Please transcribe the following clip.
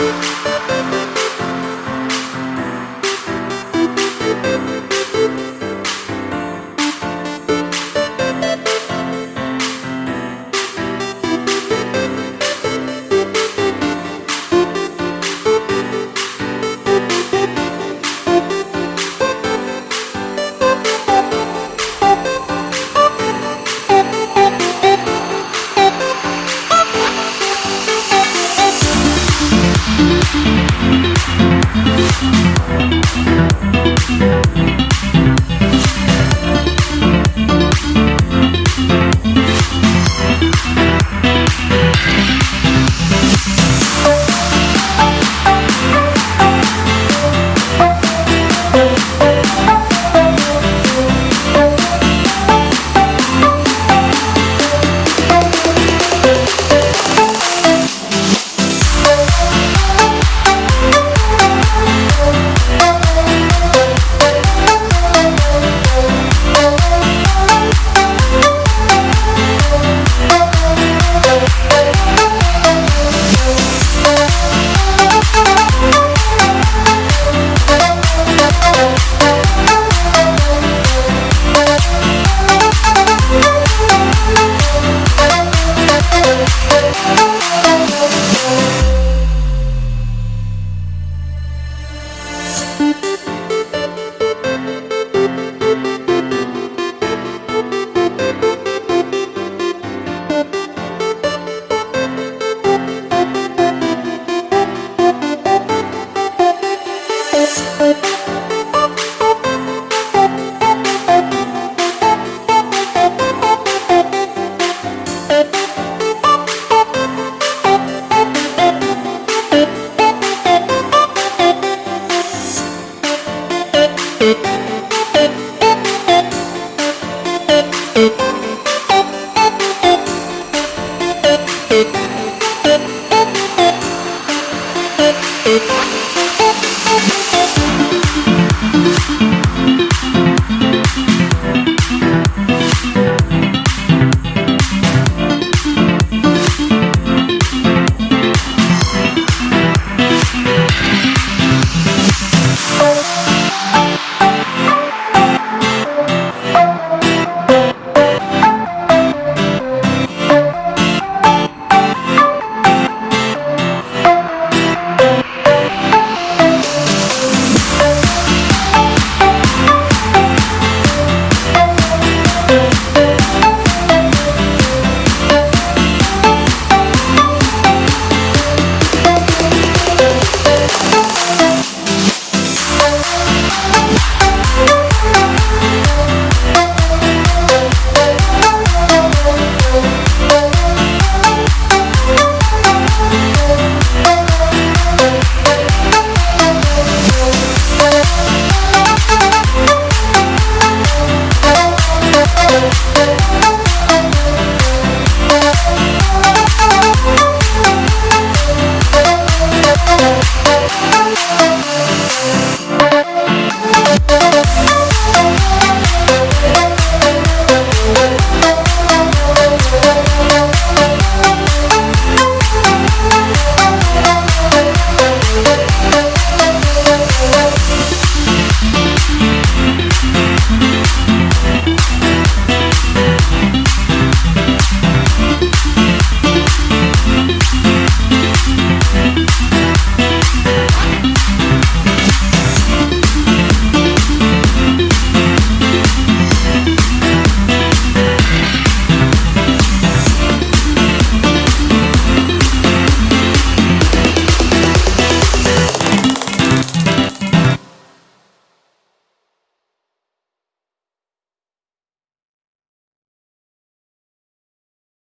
Thank Thank Thank you.